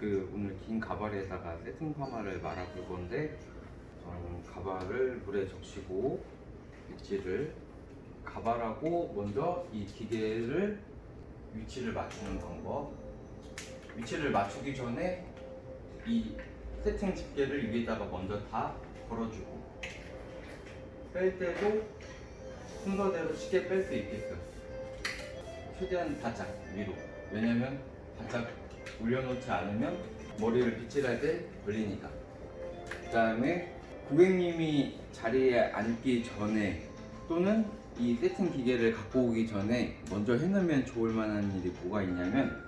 그 오늘 긴 가발에다가 세팅 파마를 말아볼 건데 저는 가발을 물에 적시고 위치를 가발하고 먼저 이 기계를 위치를 맞추는 방법. 위치를 맞추기 전에 이 세팅 집게를 위에다가 먼저 다 걸어주고 뺄 때도 순서대로 쉽게 뺄 수 있게끔 최대한 바짝 위로. 왜냐면 바짝 올려놓지 않으면 머리를 빗질할 때 걸리니까. 그 다음에 고객님이 자리에 앉기 전에 또는 이 세팅 기계를 갖고 오기 전에 먼저 해놓으면 좋을 만한 일이 뭐가 있냐면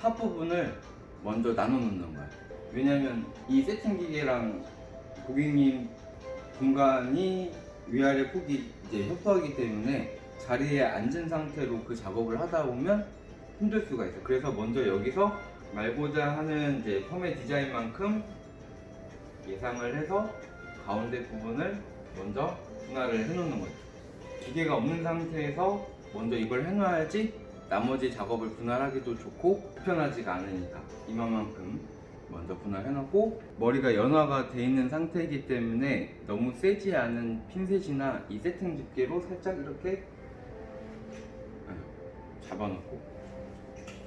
top 부분을 먼저 나눠 놓는 거야. 왜냐면 이 세팅 기계랑 고객님 공간이 위아래 폭이 이제 협소하기 때문에 자리에 앉은 상태로 그 작업을 하다 보면 힘들 수가 있어. 그래서 먼저 여기서 말고자 하는 이제 펌의 디자인만큼 예상을 해서 가운데 부분을 먼저 분할을 해놓는 거죠. 기계가 없는 상태에서 먼저 이걸 해놔야지 나머지 작업을 분할하기도 좋고 불편하지가 않으니까 이만큼 먼저 분할해놓고 머리가 연화가 돼 있는 상태이기 때문에 너무 세지 않은 핀셋이나 이 세팅 집게로 살짝 이렇게 잡아놓고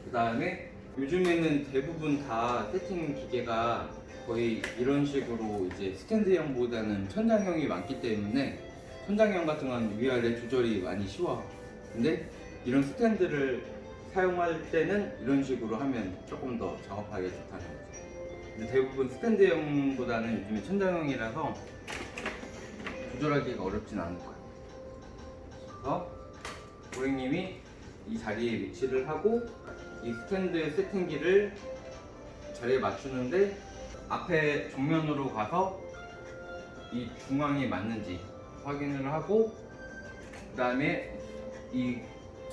그 다음에 요즘에는 대부분 다 세팅 기계가 거의 이런 식으로 이제 스탠드형보다는 천장형이 많기 때문에 천장형 같은 건 위아래 조절이 많이 쉬워. 근데 이런 스탠드를 사용할 때는 이런 식으로 하면 조금 더 작업하기 좋다는 거죠. 근데 대부분 스탠드형보다는 요즘에 천장형이라서 조절하기가 어렵진 않을 거예요. 그래서 고객님이 이 자리에 위치를 하고 이 스탠드 세팅기를 자리에 맞추는데 앞에 정면으로 가서 이 중앙이 맞는지 확인을 하고 그 다음에 이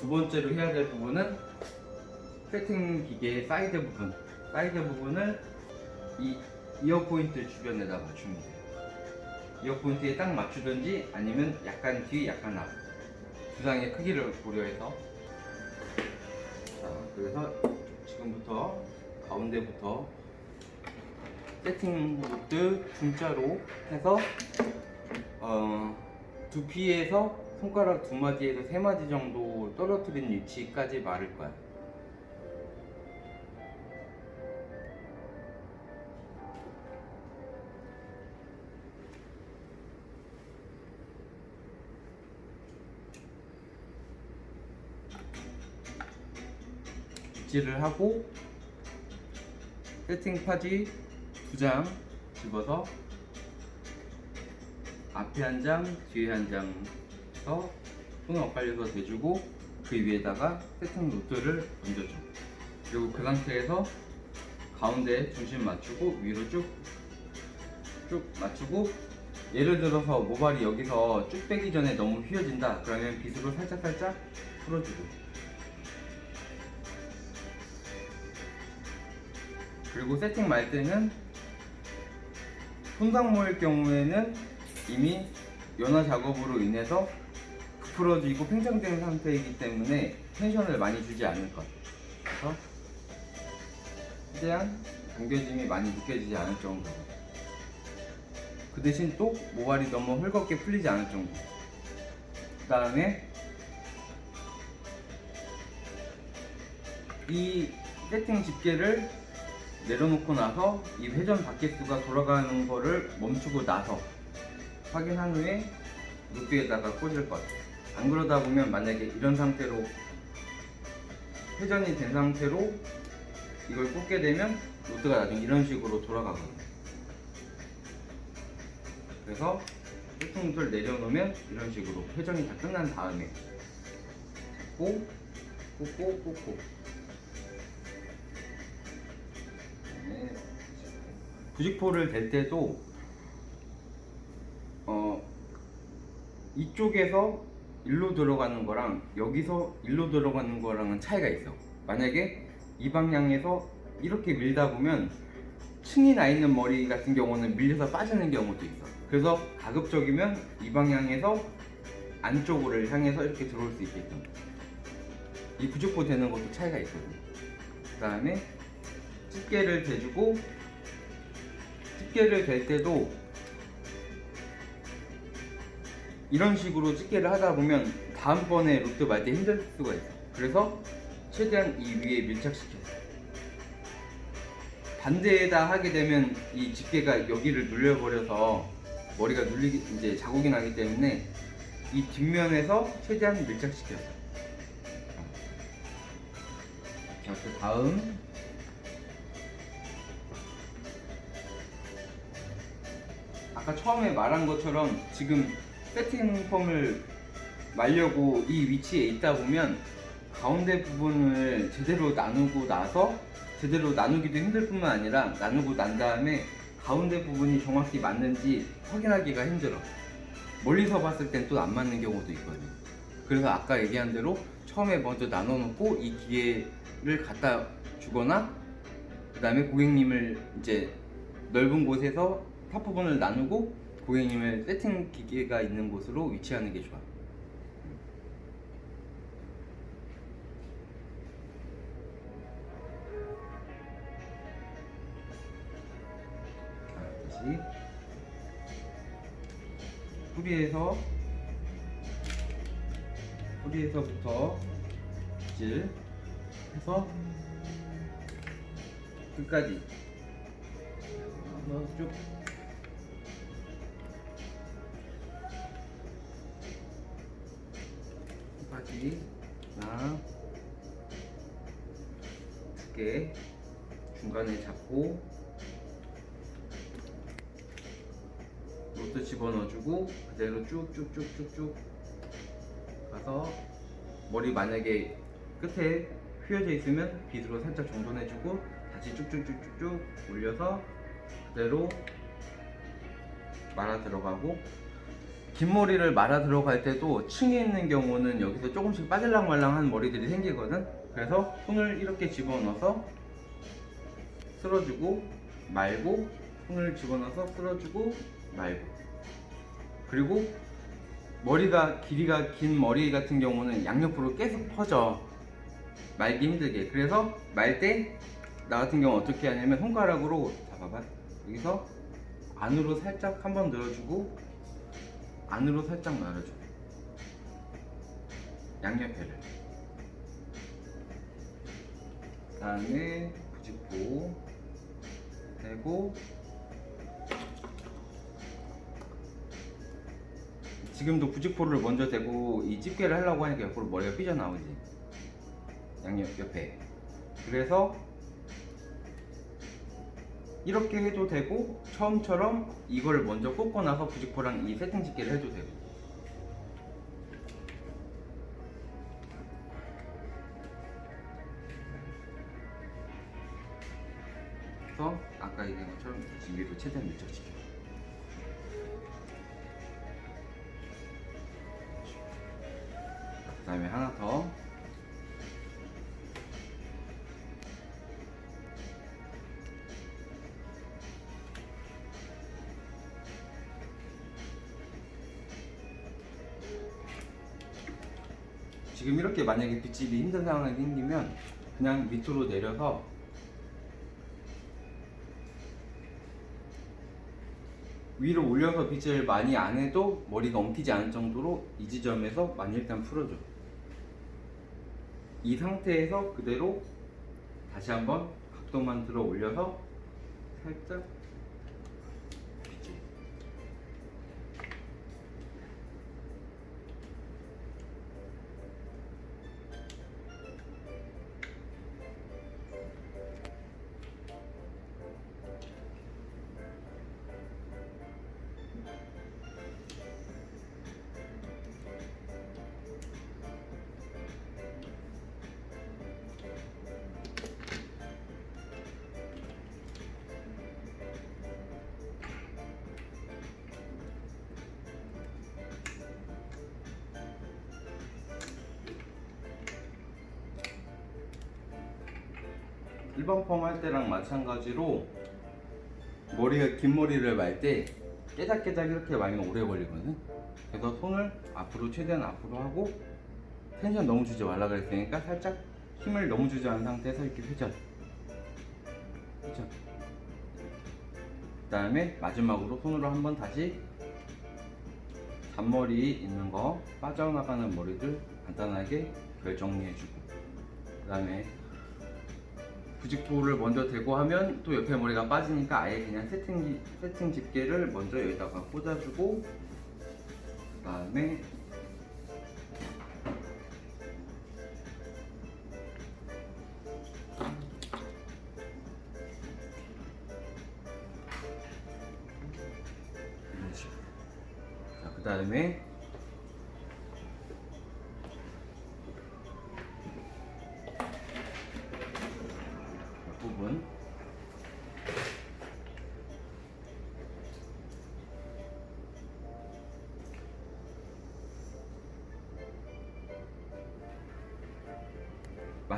두 번째로 해야 될 부분은 세팅 기계의 사이드 부분. 사이드 부분을 이 ear point 주변에다 맞추면 돼요. ear point에 딱 맞추든지 아니면 약간 뒤 약간 앞. 두상의 크기를 고려해서 자 그래서 지금부터 가운데부터 세팅 모드 중자로 해서 어, 두피에서 손가락 두 마디에서 세 마디 정도 떨어뜨린 위치까지 마를 거야. 빗질을 하고 세팅 파지 두 장 집어서 앞에 한 장, 뒤에 한장 해서 손을 엇갈려서 대주고 그 위에다가 세팅 노트를 얹어줘 그리고 그 상태에서 가운데 중심 맞추고 위로 쭉 쭉 맞추고 예를 들어서 모발이 여기서 쭉 빼기 전에 너무 휘어진다. 그러면 빗으로 살짝살짝 풀어주고 그리고 세팅 말 때는 손상 모일 경우에는 이미 연화 작업으로 인해서 부풀어지고 팽창된 상태이기 때문에 텐션을 많이 주지 않을 것 그래서 최대한 당겨짐이 많이 느껴지지 않을 정도로. 그 대신 또 모발이 너무 헐겁게 풀리지 않을 정도 그 다음에 이 세팅 집게를 내려놓고 나서 이 회전 바퀴수가 돌아가는 거를 멈추고 나서 확인한 후에 루프에다가 꽂을 것. 안 그러다 보면 만약에 이런 상태로 회전이 된 상태로 이걸 꽂게 되면 로드가 나중에 이런 식으로 돌아가거든요. 그래서 세팅을 내려놓으면 이런 식으로 회전이 다 끝난 다음에 꽂고 꽂고 꽂고 그다음에 부직포를 댈 때도 어 이쪽에서 일로 들어가는 거랑 여기서 일로 들어가는 거랑은 차이가 있어. 만약에 이 방향에서 이렇게 밀다 보면 층이 나 있는 머리 같은 경우는 밀려서 빠지는 경우도 있어. 그래서 가급적이면 이 방향에서 안쪽으로 향해서 이렇게 들어올 수 있게끔 이 부직포 되는 것도 차이가 있거든. 그 다음에 집게를 대주고 집게를 댈 때도 이런 식으로 집게를 하다 보면 다음번에 로트 말 때 힘들 수가 있어. 그래서 최대한 이 위에 밀착시켜서 반대에다 하게 되면 이 집게가 여기를 눌려버려서 머리가 눌리기 이제 자국이 나기 때문에 이 뒷면에서 최대한 밀착시켜서 자, 그 다음 아까 처음에 말한 것처럼 지금 세팅 펌을 말려고 이 위치에 있다 보면 가운데 부분을 제대로 나누고 나서 제대로 나누기도 힘들 뿐만 아니라 나누고 난 다음에 가운데 부분이 정확히 맞는지 확인하기가 힘들어. 멀리서 봤을 땐 또 안 맞는 경우도 있거든 그래서 아까 얘기한 대로 처음에 먼저 나눠 놓고 이 기계를 갖다 주거나 그 다음에 고객님을 이제 넓은 곳에서 top 부분을 나누고 고객님을 세팅 기계가 있는 곳으로 위치하는 게 좋아. 자, 다시. 뿌리에서 뿌리에서부터 빗질 해서 끝까지. 한번 쭉 끝까지. 하나 두개 중간에 잡고 로트 집어넣어주고 그대로 쭉쭉쭉쭉쭉 가서 머리 만약에 끝에 휘어져 있으면 빗으로 살짝 정돈해주고 다시 쭉쭉쭉쭉쭉 올려서 그대로 말아 들어가고 긴 머리를 말아 들어갈 때도 층에 있는 경우는 여기서 조금씩 빠질랑말랑한 머리들이 생기거든? 그래서 손을 이렇게 집어넣어서 쓸어주고 말고 손을 집어넣어서 쓸어주고 말고. 그리고 머리가 길이가 긴 머리 같은 경우는 양옆으로 계속 퍼져. 말기 힘들게. 그래서 말 때 나 같은 경우 어떻게 하냐면 손가락으로 잡아봐. 여기서 안으로 살짝 한번 늘어주고 안으로 살짝 말아줘. 양옆에를. 그 다음에 부직포 대고 지금도 부직포를 먼저 대고 이 집게를 하려고 하니까 옆으로 머리가 삐져나오지. 양옆 옆에. 그래서 이렇게 해도 되고 처음처럼 이걸 먼저 꽂고 나서 부직포랑 이 세팅 집게를 해도 되고. 그래서 아까 얘기한 것처럼 위로 최대한 밀착시켜 그 다음에 하나 더 지금 이렇게 만약에 빗질이 힘든 상황이 생기면 그냥 밑으로 내려서 위로 올려서 빗질 많이 안 해도 머리가 엉키지 않을 정도로 이 지점에서 많이 일단 풀어줘. 이 상태에서 그대로 다시 한번 각도만 들어 올려서 살짝 일반 펌 할 때랑 마찬가지로 머리가 긴 머리를 말 때 깨작깨작 이렇게 말면 오래 걸리거든. 그래서 손을 앞으로 최대한 앞으로 하고 텐션 너무 주지 말라 그랬으니까 살짝 힘을 너무 주지 않은 상태에서 이렇게 회전 그죠? 그 다음에 마지막으로 손으로 한번 다시 잔머리 있는 거 빠져나가는 머리들 간단하게 결정리해주고. 그 다음에 부직포를 먼저 대고 하면 또 옆에 머리가 빠지니까 아예 그냥 세팅, 기- 세팅 집게를 먼저 여기다가 꽂아주고 그 다음에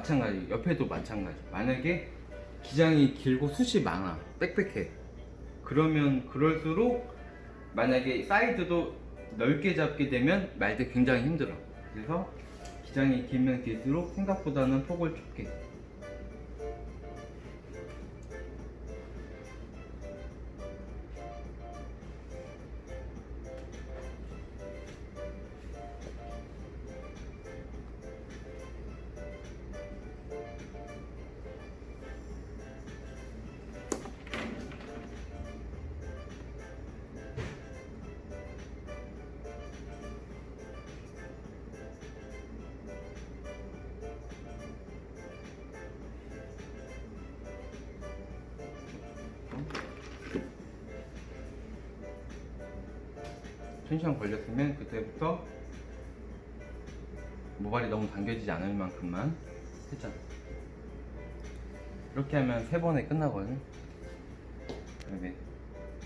마찬가지 옆에도 마찬가지. 만약에 기장이 길고 숱이 많아 빽빽해. 그러면 그럴수록 만약에 사이드도 넓게 잡게 되면 말 때 굉장히 힘들어. 그래서 기장이 길면 길수록 생각보다는 폭을 좁게 당겨지지 않을 만큼만. 했잖아 이렇게 하면 세 번에 끝나거든 그다음에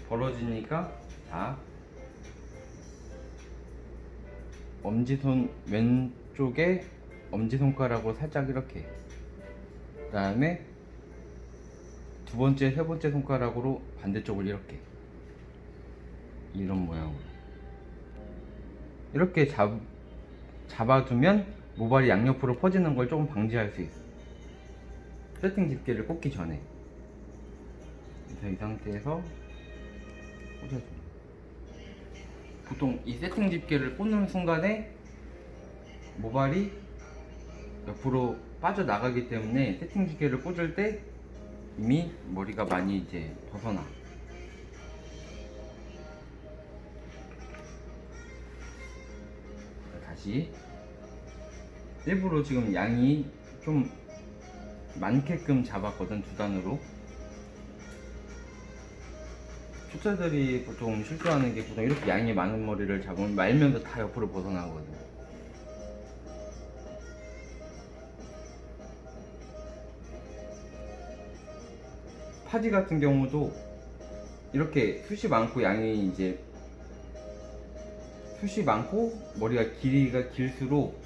벌어지니까 자. 엄지손 왼쪽에 엄지손가락으로 살짝 이렇게. 그 다음에 두 번째 세 번째 손가락으로 반대쪽을 이렇게. 이런 모양으로. 이렇게 잡, 잡아두면 모발이 양옆으로 퍼지는 걸 조금 방지할 수 있어. 세팅 집게를 꽂기 전에. 그래서 이 상태에서 꽂아줘 보통 이 세팅 집게를 꽂는 순간에 모발이 옆으로 빠져나가기 때문에 세팅 집게를 꽂을 때 이미 머리가 많이 이제 벗어나. 다시 일부러 지금 양이 좀 많게끔 잡았거든 두 단으로. 초짜들이 보통 실수하는 게 보통 이렇게 양이 많은 머리를 잡으면 말면서 다 옆으로 벗어나거든. 파지 같은 경우도 이렇게 숱이 많고 양이 이제 숱이 많고 머리가 길이가 길수록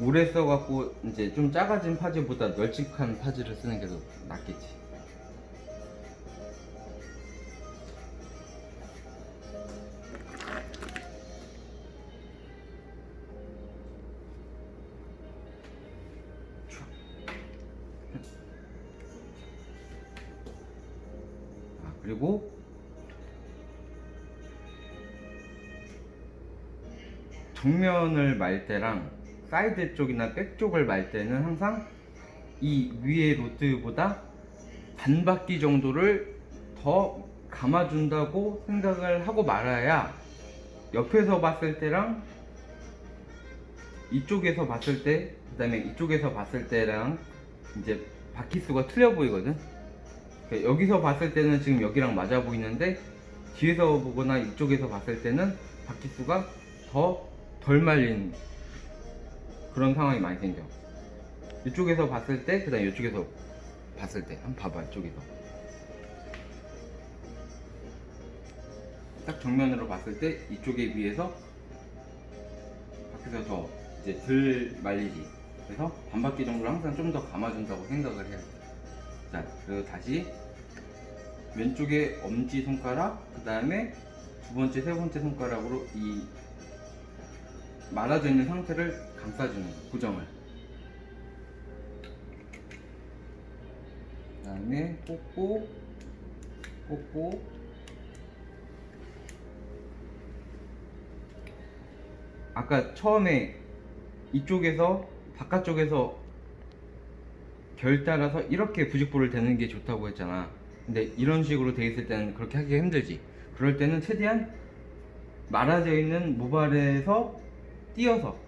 오래 써갖고 이제 좀 작아진 파지보다 널찍한 파지를 쓰는 게 더 낫겠지. 아, 그리고 정면을 말 때랑 사이드 쪽이나 back 쪽을 말 때는 항상 이 위에 rod보다 반 바퀴 정도를 더 감아준다고 생각을 하고 말아야 옆에서 봤을 때랑 이쪽에서 봤을 때 그 다음에 이쪽에서 봤을 때랑 이제 바퀴 수가 틀려 보이거든. 그러니까 여기서 봤을 때는 지금 여기랑 맞아 보이는데 뒤에서 보거나 이쪽에서 봤을 때는 바퀴 수가 더 덜 말린 그런 상황이 많이 생겨. 이쪽에서 봤을 때, 그 다음에 이쪽에서 봤을 때. 한번 봐봐, 이쪽에서. 딱 정면으로 봤을 때, 이쪽에 비해서 밖에서 더 이제 덜 말리지. 그래서 반 바퀴 정도를 항상 좀 더 감아준다고 생각을 돼. 자, 그리고 다시 왼쪽에 엄지 손가락, 그 다음에 두 번째, 세 번째 손가락으로 이 말아져 있는 상태를 감싸주는 거, 고정을. 그 다음에 꽂고 꽂고 아까 처음에 이쪽에서 바깥쪽에서 결 따라서 이렇게 부직포를 대는 게 좋다고 했잖아. 근데 이런 식으로 돼 있을 때는 그렇게 하기가 힘들지. 그럴 때는 최대한 말아져 있는 모발에서 띄어서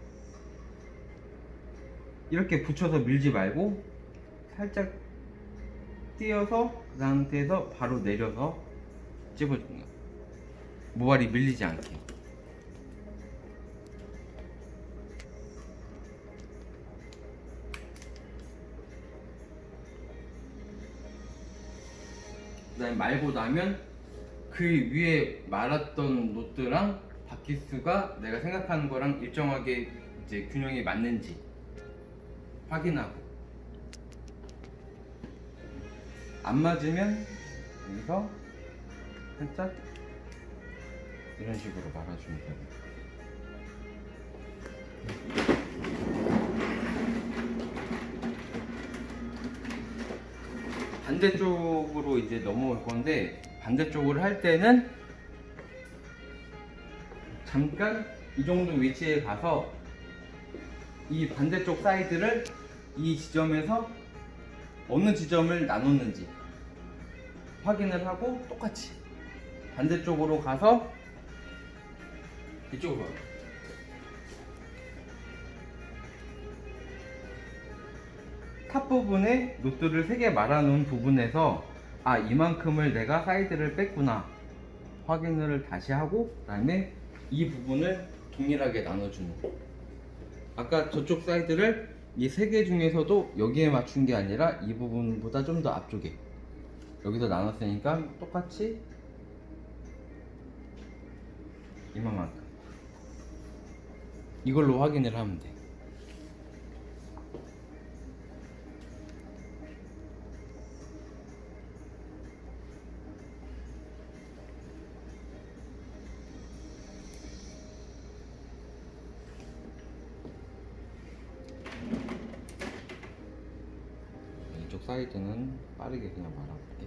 이렇게 붙여서 밀지 말고 살짝 띄어서 그 상태에서 바로 내려서 거야 모발이 밀리지 않게. 그다음에 말고 나면 그 위에 말았던 노트랑 바퀴수가 내가 생각하는 거랑 일정하게 이제 균형이 맞는지 확인하고 안 맞으면 여기서 살짝 이런 식으로 말아주면 돼요. 반대쪽으로 이제 넘어올 건데 반대쪽으로 할 때는 잠깐 이 정도 위치에 가서 이 반대쪽 사이드를 이 지점에서 어느 지점을 나눴는지 확인을 하고 똑같이 반대쪽으로 가서 이쪽으로 와요. top 부분에 rod를 3개 말아놓은 부분에서 아 이만큼을 내가 사이드를 뺐구나 확인을 다시 하고 그 다음에 이 부분을 동일하게 나눠주는 거 아까 저쪽 사이드를 이 세 개 중에서도 여기에 맞춘 게 아니라 이 부분보다 좀 더 앞쪽에 여기서 나눴으니까 똑같이 이만큼. 이걸로 확인을 하면 돼 사이드는 빠르게 그냥 말아볼게.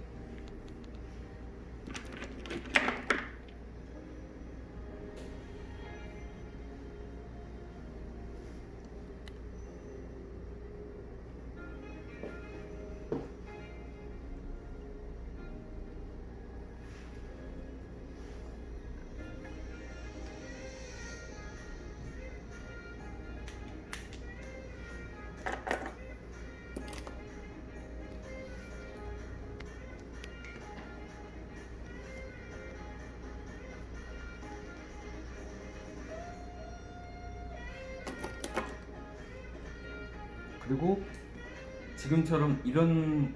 지금처럼 이런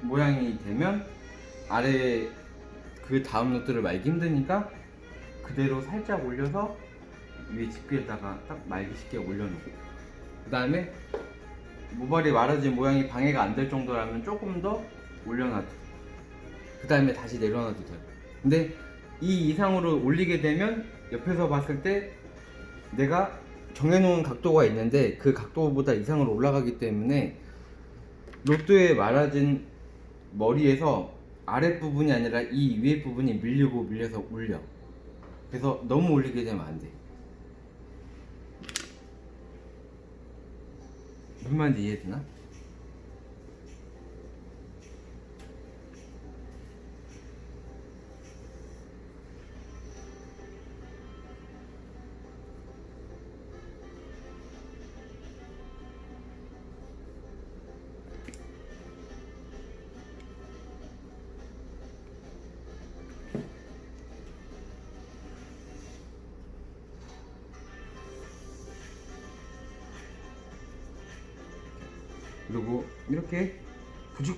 모양이 되면 아래 그 다음 노트를 말기 힘드니까 그대로 살짝 올려서 위에 집게에다가 딱 말기 쉽게 올려놓고. 그 다음에 모발이 말아진 모양이 방해가 안 될 정도라면 조금 더 올려놔도 그 다음에 다시 내려놔도 돼요. 근데 이 이상으로 올리게 되면 옆에서 봤을 때 내가 정해놓은 각도가 있는데 그 각도보다 이상으로 올라가기 때문에 로또에 말아진 머리에서 아랫부분이 아니라 이 위에 부분이 밀리고 밀려서 올려 그래서 너무 올리게 되면 안돼 무슨 말인지 이해되나?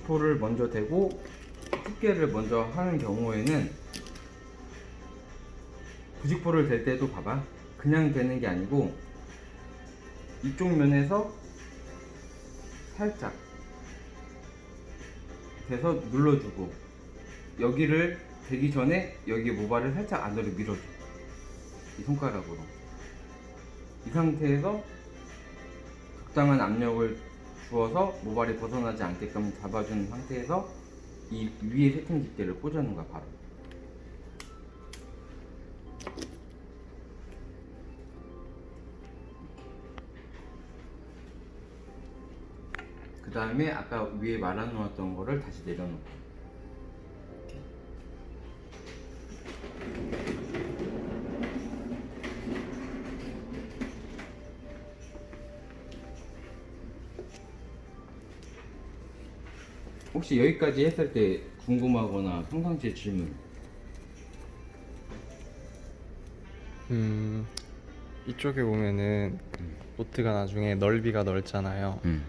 90%를 먼저 대고 두께를 먼저 하는 경우에는 부직포를 댈 때도 봐봐. 그냥 되는 게 아니고 이쪽 면에서 살짝 대서 눌러주고 여기를 대기 전에 여기 모발을 살짝 안으로 밀어줘. 이 손가락으로. 이 상태에서 적당한 압력을 주어서 모발이 벗어나지 않게끔 잡아준 상태에서 이 위에 세팅 집게를 꽂아놓은 거야 바로. 그 다음에 아까 위에 말아놓았던 거를 다시 내려놓고. 혹시 여기까지 했을 때 궁금하거나 평상시에 질문 음 이쪽에 보면은 노트가 나중에 넓이가 넓잖아요. 음.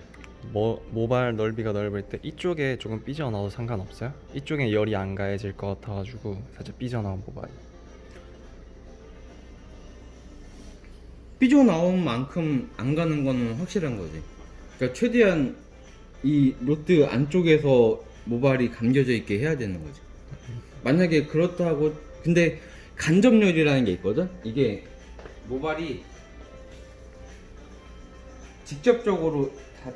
뭐 모발 넓이가 넓을 때 이쪽에 조금 삐져나와도 상관없어요? 이쪽에 열이 안 가해질 것 같아가지고 살짝 삐져나온 모발이. 삐져나온 만큼 안 가는 거는 확실한 거지 그러니까 최대한 이 로트 안쪽에서 모발이 감겨져 있게 해야 되는 거지 만약에 그렇다고 근데 간접열이라는 게 있거든 이게 모발이 직접적으로 다,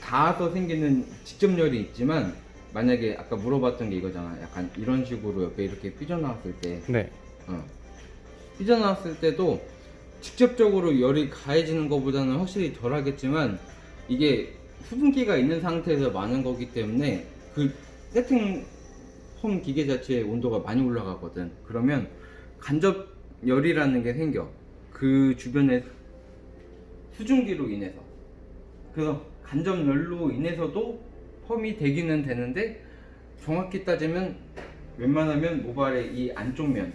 닿아서 생기는 직접열이 있지만 만약에 아까 물어봤던 게 이거잖아 약간 이런 식으로 옆에 이렇게 삐져나왔을 때 네. 어. 삐져나왔을 때도 직접적으로 열이 가해지는 것보다는 확실히 덜 하겠지만 이게 수분기가 있는 상태에서 많은 거기 때문에 그 세팅 홈 기계 자체의 온도가 많이 올라가거든. 그러면 간접 열이라는 게 생겨. 그 주변에 수증기로 인해서. 그래서 간접 열로 인해서도 펌이 되기는 되는데 정확히 따지면 웬만하면 모발의 이 안쪽 면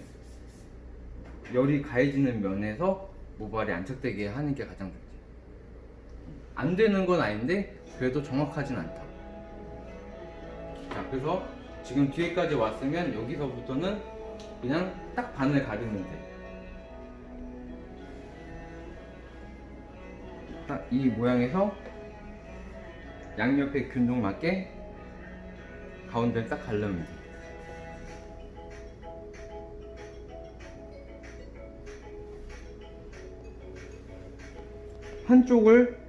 열이 가해지는 면에서 모발이 안착되게 하는 게 가장 좋지. 안 되는 건 아닌데 그래도 정확하진 않다. 자, 그래서 지금 뒤에까지 왔으면 여기서부터는 그냥 딱 반을 가르면 돼. 딱 이 모양에서 양옆에 균등 맞게 가운데를 딱 가르면 돼. 한쪽을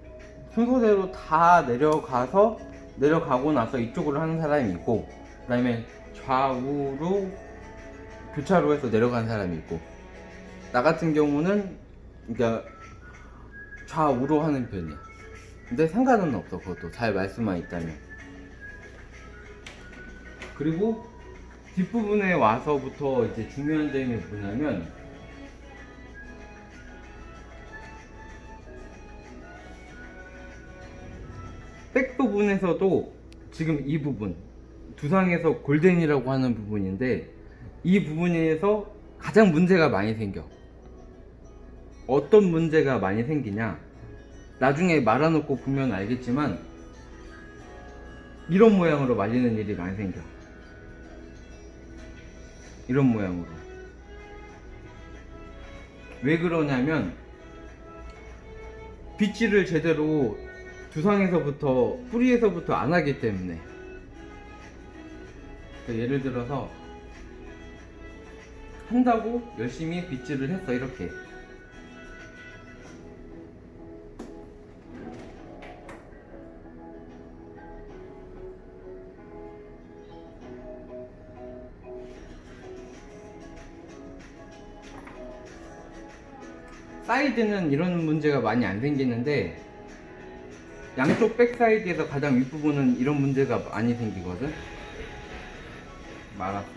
순서대로 다 내려가서 내려가고 나서 이쪽으로 하는 사람이 있고 그 다음에 좌우로 교차로 해서 내려가는 사람이 있고 나 같은 경우는 그러니까 좌우로 하는 편이야. 근데 상관은 없어 그것도. 잘 말씀만 있다면. 그리고 뒷부분에 와서부터 이제 중요한 점이 뭐냐면 부분에서도 지금 이 부분 두상에서 골덴이라고 하는 부분인데 이 부분에서 가장 문제가 많이 생겨. 어떤 문제가 많이 생기냐? 나중에 말아놓고 보면 알겠지만 이런 모양으로 말리는 일이 많이 생겨. 이런 모양으로. 왜 그러냐면 빗질을 제대로 두상에서부터 뿌리에서부터 안 하기 때문에. 그러니까 예를 들어서 한다고 열심히 빗질을 했어 이렇게. 사이드는 이런 문제가 많이 안 생기는데 양쪽 back side에서 가장 윗부분은 이런 문제가 많이 생기거든? 말았어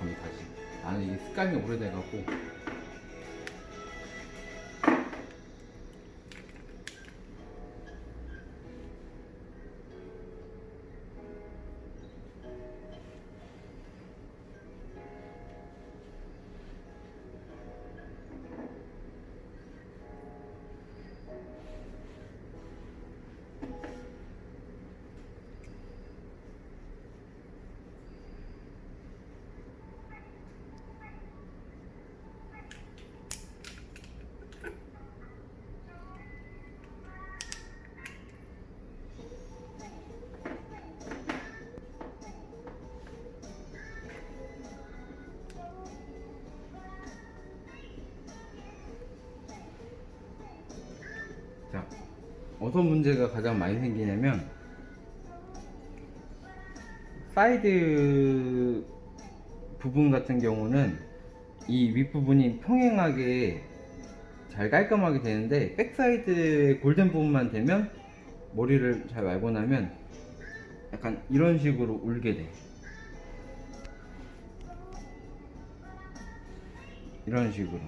다시 나는 이게 습관이 오래돼갖고 문제가 가장 많이 생기냐면 사이드 부분 같은 경우는 이 윗부분이 평행하게 잘 깔끔하게 되는데 back side의 golden 부분만 되면 머리를 잘 말고 나면 약간 이런 식으로 울게 돼. 이런 식으로.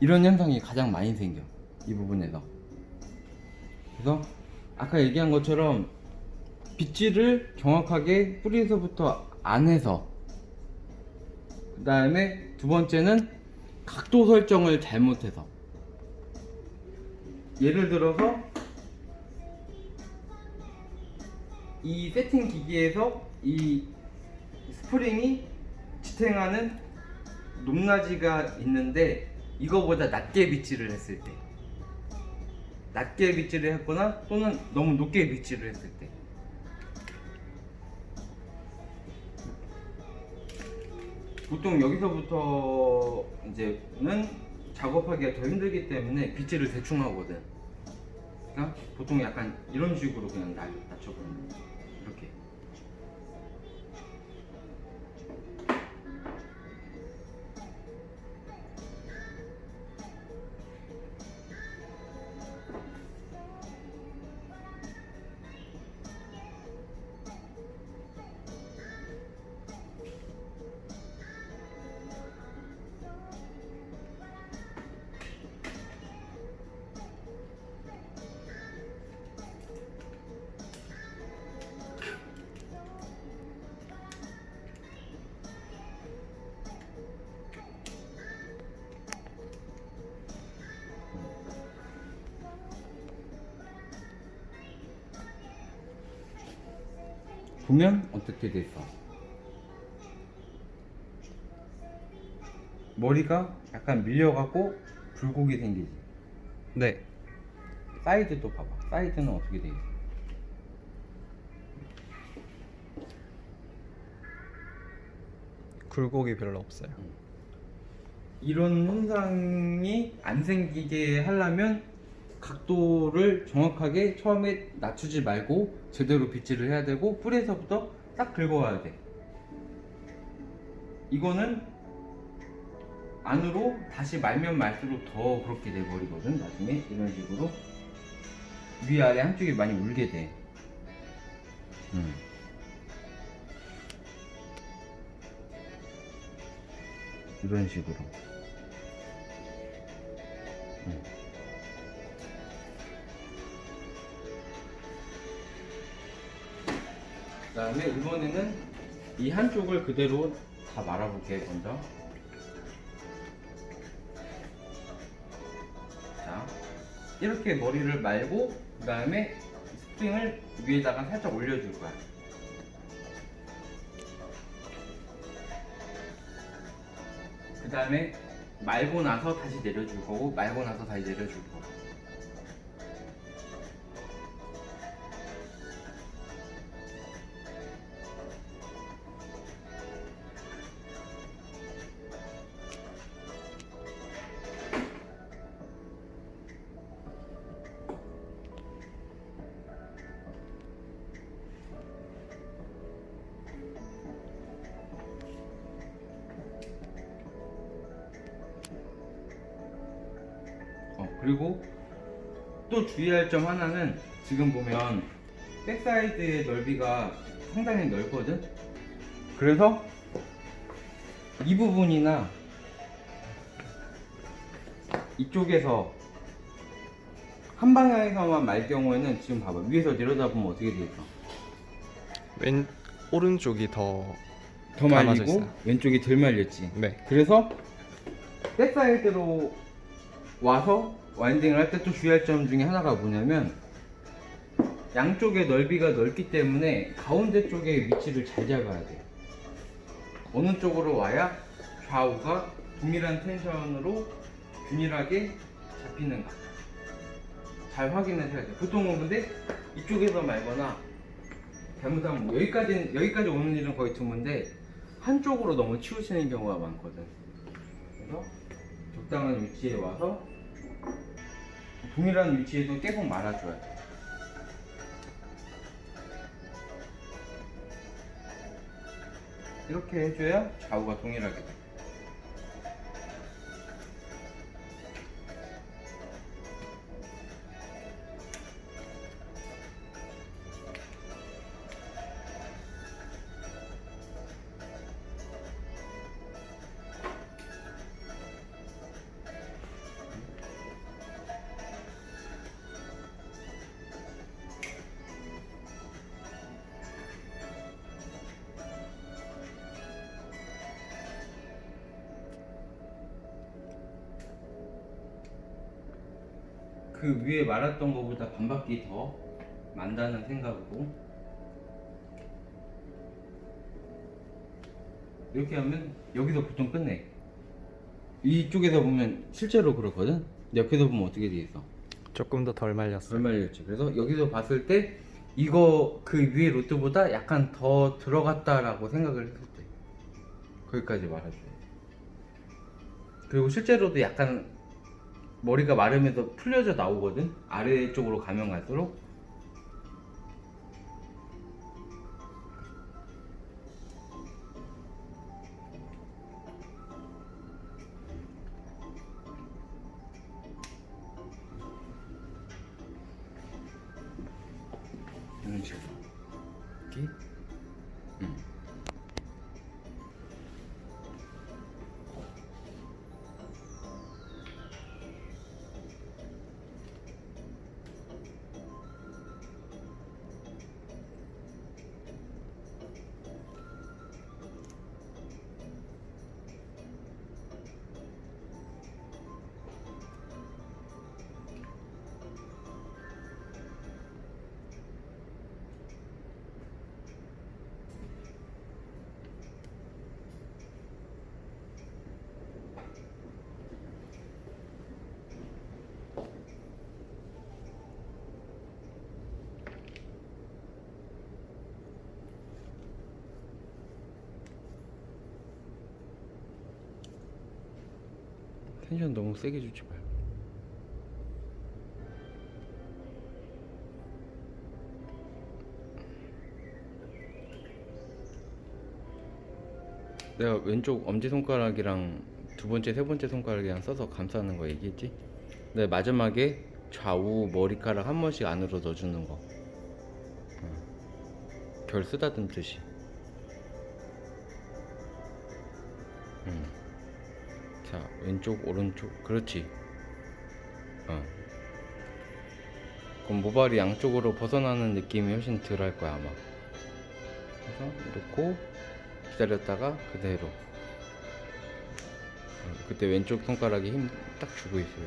이런 현상이 가장 많이 생겨 이 부분에서 그래서 아까 얘기한 것처럼 빗질을 정확하게 뿌리에서부터 안에서 그 다음에 두 번째는 각도 설정을 잘못해서. 예를 들어서 이 세팅 기기에서 이 스프링이 지탱하는 높낮이가 있는데 이거보다 낮게 빗질을 했을 때 낮게 빗질을 했거나 또는 너무 높게 빗질을 했을 때 보통 여기서부터 이제는 작업하기가 더 힘들기 때문에 빗질을 대충 하거든 그러니까 보통 약간 이런 식으로 그냥 날 낮춰버리는 거야. 보면 어떻게 됐어? 머리가 약간 밀려갖고 굴곡이 생기지. 네. 사이드도 봐봐. 사이드는 어떻게 돼 있어? 굴곡이 별로 없어요. 이런 현상이 안 생기게 하려면 각도를 정확하게 처음에 낮추지 말고 제대로 빗질을 해야 되고 뿌리에서부터 딱 긁어와야 돼. 이거는 안으로 다시 말면 말수록 더 그렇게 돼 버리거든. 나중에 이런 식으로 위아래 한쪽이 많이 울게 돼. 음. 이런 식으로. 음. 다음에 이번에는 이 한쪽을 그대로 다 말아볼게 먼저. 자, 이렇게 머리를 말고 그 다음에 스프링을 위에다가 살짝 올려줄 거야. 그 다음에 말고 나서 다시 내려줄 거고 말고 나서 다시 내려줄 거고. 주의할 점 하나는 지금 보면 back side의 넓이가 상당히 넓거든? 그래서 이 부분이나 이쪽에서 한 방향에서만 말 경우에는 지금 봐봐 위에서 내려다보면 어떻게 돼 있어? 왼 오른쪽이 더 더 말리고. 왼쪽이 덜 말렸지 네. 그래서 back side로 와서 winding을 할 때 또 주의할 점 중에 하나가 뭐냐면 양쪽의 넓이가 넓기 때문에 가운데 쪽에 위치를 잘 잡아야 돼. 어느 쪽으로 와야 좌우가 동일한 tension으로 균일하게 잡히는가. 잘 확인을 해야 돼. 보통은 근데 이쪽에서 말거나 잘못하면 뭐 여기까지 여기까지 오는 일은 거의 드문데 한쪽으로 너무 치우치는 경우가 많거든. 그래서 적당한 위치에 와서 동일한 위치에서 계속 말아줘야 돼. 이렇게 해줘야 좌우가 동일하게 돼. 그 위에 말았던 것보다 반 바퀴 더 만다는 생각으로 이렇게 하면 여기서 보통 끝내. 이쪽에서 보면 실제로 그렇거든? 옆에서 보면 어떻게 돼 있어? 조금 더 덜 말렸어. 덜 말렸지. 그래서 여기서 봤을 때 이거 그 위에 로트보다 약간 더 들어갔다라고 생각을 했을 때. 거기까지 돼 그리고 실제로도 약간 머리가 마르면서 풀려져 나오거든? 아래쪽으로 가면 갈수록 텐션 너무 세게 주지 말고 내가 왼쪽 엄지손가락이랑 두 번째 세 번째 손가락이랑 써서 감싸는 거 얘기했지? 근데 마지막에 좌우 머리카락 한 번씩 안으로 넣어주는 거 어. 결 쓰다듬듯이 자 왼쪽 오른쪽. 그렇지. 어. 그럼 모발이 양쪽으로 벗어나는 느낌이 훨씬 덜 할 거야 아마. 그래서 놓고 기다렸다가 그대로. 어, 그때 왼쪽 손가락에 힘 딱 주고 있어요.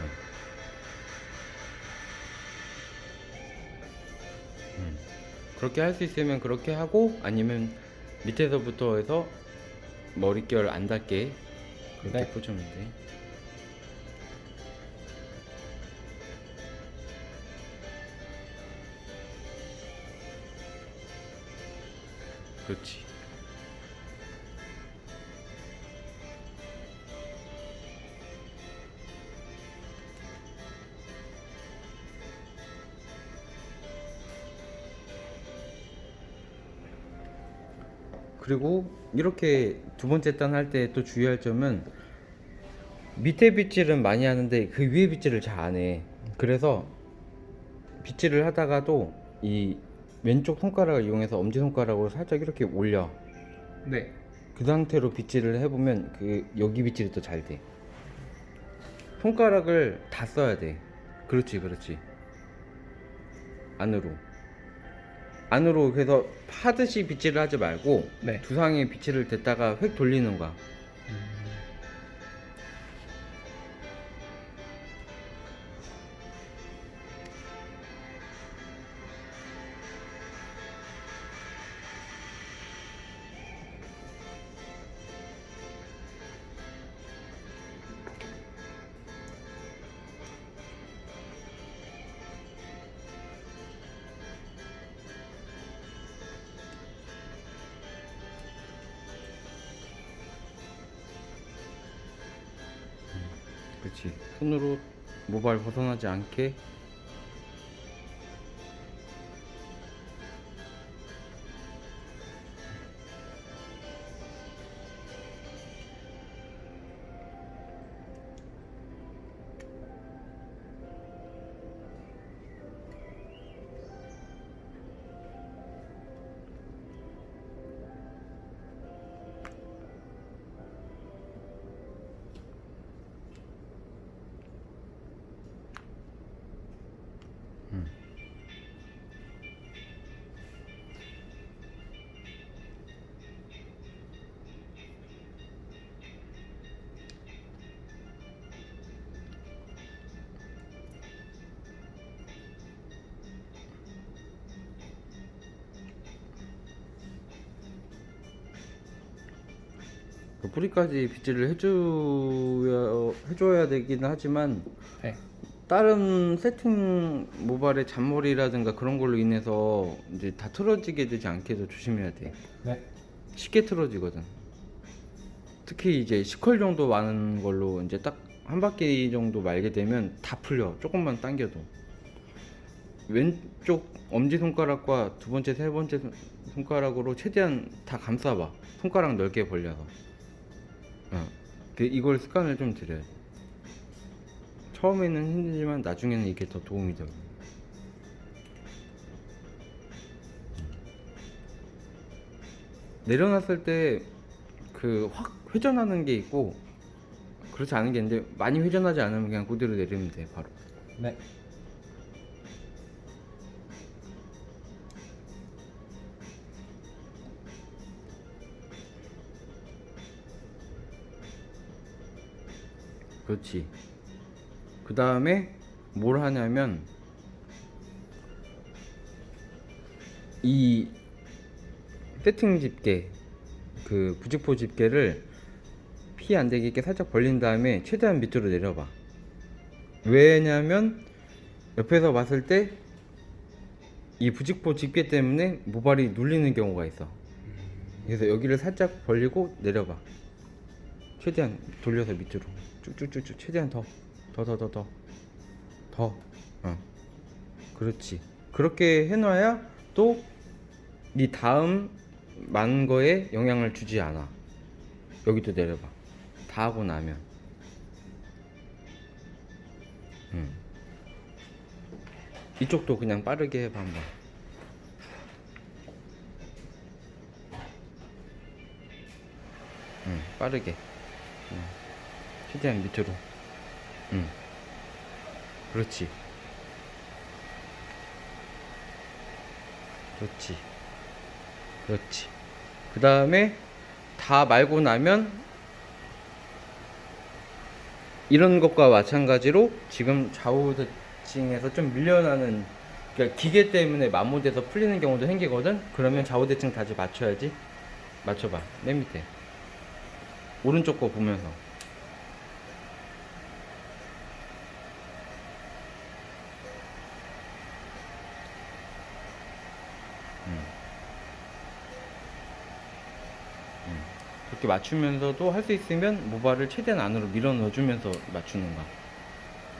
어. 음. 그렇게 할 수 있으면 그렇게 하고 아니면 밑에서부터 해서 머릿결 안 닿게 그렇게 네. 꽂으면 돼. 그렇지. 그리고 이렇게 두 번째 단 할 때 또 주의할 점은 밑에 빗질은 많이 하는데 그 위에 빗질을 잘 안 해. 그래서 빗질을 하다가도 이 왼쪽 손가락을 이용해서 엄지 손가락으로 살짝 이렇게 올려. 네. 그 상태로 빗질을 해보면 그 여기 빗질이 또 잘 돼. 손가락을 다 써야 돼. 그렇지, 그렇지. 안으로. 안으로 그래서 파듯이 빗질을 하지 말고 네. 두상에 빗질을 댔다가 획 돌리는 거야. 벗어나지 않게 그 뿌리까지 빗질을 해줘야 해줘야 되긴 하지만 네. 다른 세팅 모발의 잔머리라든가 그런 걸로 인해서 이제 다 틀어지게 되지 않게 해서 조심해야 돼. 네. 쉽게 틀어지거든. 특히 이제 10컬 정도 많은 걸로 이제 딱 한 바퀴 정도 말게 되면 다 풀려. 조금만 당겨도. 왼쪽 엄지 손가락과 두 번째, 세 번째 손- 손가락으로 최대한 다 감싸봐. 손가락 넓게 벌려서. 어. 그 이걸 습관을 좀 들여야 돼. 처음에는 힘들지만 나중에는 이게 더 도움이 돼. 내려놨을 때 그 확 회전하는 게 있고 그렇지 않은 게 있는데 많이 회전하지 않으면 그냥 그대로 내리면 돼 바로 네. 그렇지. 그 다음에 뭘 하냐면 이 세팅 집게 그 부직포 집게를 피 안 되게 이렇게 살짝 벌린 다음에 최대한 밑으로 내려봐. 왜냐면 옆에서 봤을 때 이 부직포 집게 때문에 모발이 눌리는 경우가 있어. 그래서 여기를 살짝 벌리고 내려봐. 최대한 돌려서 밑으로 쭉쭉쭉쭉 최대한 더 더 더 더 더 더. 어. 그렇지. 그렇게 해놔야 또 네 다음 만 거에 영향을 주지 않아. 여기도 내려봐. 다 하고 나면. 음. 이쪽도 그냥 빠르게 해봐 한번. 음, 빠르게. 음. 최대한 밑으로. 음. 그렇지. 그렇지. 그렇지. 그 다음에 다 말고 나면 이런 것과 마찬가지로 지금 좌우 대칭에서 좀 밀려나는 그러니까 기계 때문에 마모돼서 풀리는 경우도 생기거든? 그러면 좌우 대칭 다시 맞춰야지. 맞춰봐. 맨 밑에. 오른쪽 거 보면서 그렇게 맞추면서도 할 수 있으면 모발을 최대한 안으로 밀어 넣어주면서 맞추는 거야.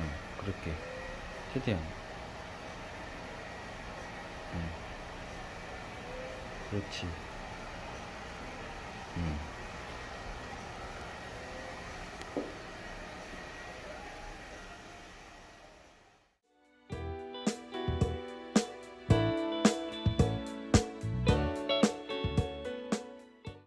응, 그렇게 최대한. 응. 그렇지. 응.